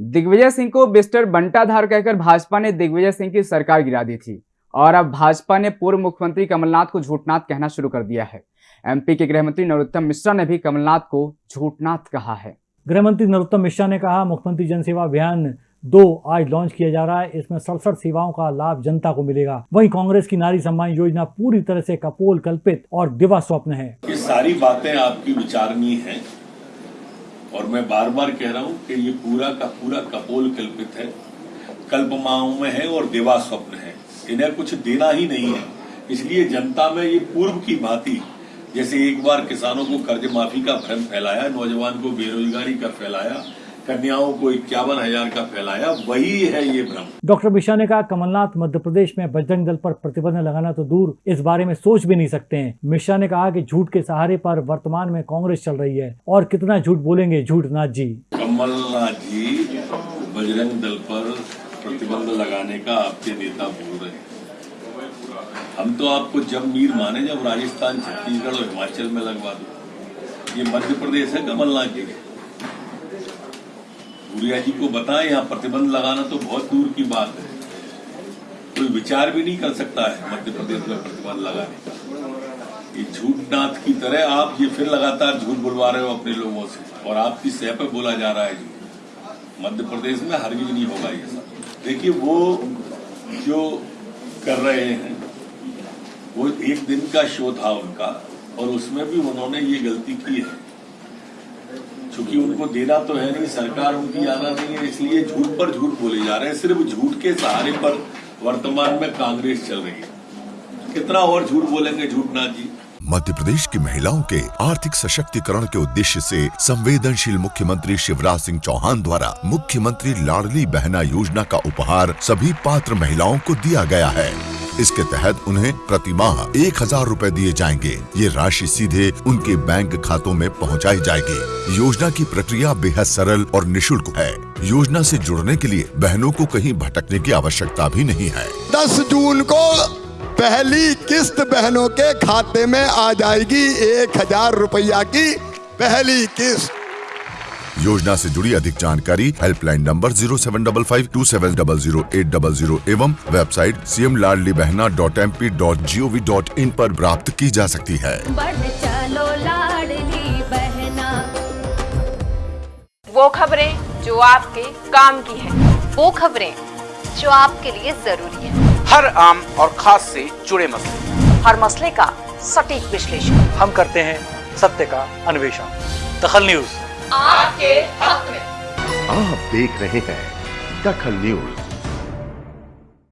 दिग्विजय सिंह को मिस्टर बंटाधार कहकर भाजपा ने दिग्विजय सिंह की सरकार गिरा दी थी। और अब भाजपा ने पूर्व मुख्यमंत्री कमलनाथ को झूठनाथ कहना शुरू कर दिया है। एमपी के गृहमंत्री नरोत्तम मिश्रा ने भी कमलनाथ को झूठनाथ कहा है। गृहमंत्री नरोत्तम मिश्रा ने कहा मुख्यमंत्री जनसेवा अभियान दो आज लॉन्च किया जा रहा है। इसमें सड़सठ सेवाओं का लाभ जनता को मिलेगा। वहीं कांग्रेस की नारी सम्मान योजना पूरी तरह से कपोल कल्पित और दिवा स्वप्न है। ये सारी बातें आपकी विचारणीय हैं। और मैं बार बार कह रहा हूँ कि ये पूरा का पूरा कपोल कल्पित है। कल्पमाओं में है और देवा स्वप्न है। इन्हें कुछ देना ही नहीं है। इसलिए जनता में ये पूर्व की भांति, जैसे एक बार किसानों को कर्ज माफ़ी का भ्रम फैलाया, नौजवान को बेरोजगारी का फैलाया कन्याओं को इक्यावन हज़ार का फैलाया वही है ये भ्रम। डॉक्टर मिश्रा ने कहा कमलनाथ मध्य प्रदेश में बजरंग दल पर प्रतिबंध लगाना तो दूर इस बारे में सोच भी नहीं सकते हैं। मिश्रा ने कहा कि झूठ के सहारे पर वर्तमान में कांग्रेस चल रही है और कितना झूठ बोलेंगे झूठ नाथ जी। कमलनाथ जी बजरंग दल पर प्रतिबंध लगाने का आपके नेता बोल रहे हैं। हम तो आपको जब मीर माने जब राजस्थान छत्तीसगढ़ और हिमाचल में लगवा दो। ये मध्य प्रदेश है कमलनाथ जी भूरिया जी को बताएँ, यहाँ प्रतिबंध लगाना तो बहुत दूर की बात है। कोई विचार भी नहीं कर सकता है मध्य प्रदेश में प्रतिबंध लगाने का। ये झूठनाथ की तरह आप ये फिर लगातार झूठ बुलवा रहे हो अपने लोगों से, और आपकी सह पे बोला जा रहा है जी मध्य प्रदेश में हर हरगिज नहीं होगा ये सब। देखिए, वो जो कर रहे हैं, वो एक दिन का शो था उनका, और उसमें भी उन्होंने ये गलती की है। चूँकि उनको देना तो है नहीं, सरकार उनकी आना नहीं है, इसलिए झूठ पर झूठ बोले जा रहे हैं। सिर्फ़ झूठ के सहारे पर वर्तमान में कांग्रेस चल रही है। कितना और झूठ बोलेंगे झूठनाथ जी? मध्य प्रदेश की महिलाओं के आर्थिक सशक्तिकरण के उद्देश्य से संवेदनशील मुख्यमंत्री शिवराज सिंह चौहान द्वारा मुख्यमंत्री लाडली बहना योजना का उपहार सभी पात्र महिलाओं को दिया गया है। इसके तहत उन्हें प्रति माह एक हज़ार रूपए दिए जाएँगे। ये राशि सीधे उनके बैंक खातों में पहुंचाई जाएगी। योजना की प्रक्रिया बेहद सरल और निशुल्क है। योजना से जुड़ने के लिए बहनों को कहीं भटकने की आवश्यकता भी नहीं है। दस जून को पहली किस्त बहनों के खाते में आ जाएगी। एक हज़ार रुपया की पहली किस्त। योजना से जुड़ी अधिक जानकारी helpline number zero seven double five two seven double zero eight double zero एवं website C M Ladli Behna dot M P dot G O V dot in आरोप प्राप्त की जा सकती है। बढ़ चलो लाडली बहना। वो खबरें जो आपके काम की है। वो खबरें जो आपके लिए ज़रूरी है। हर आम और खास से जुड़े मसले। हर मसले का सटीक विश्लेषण। हम करते हैं सत्य का अन्वेषण। दखल न्यूज़। आपके हक में। आप देख रहे हैं दखल न्यूज़।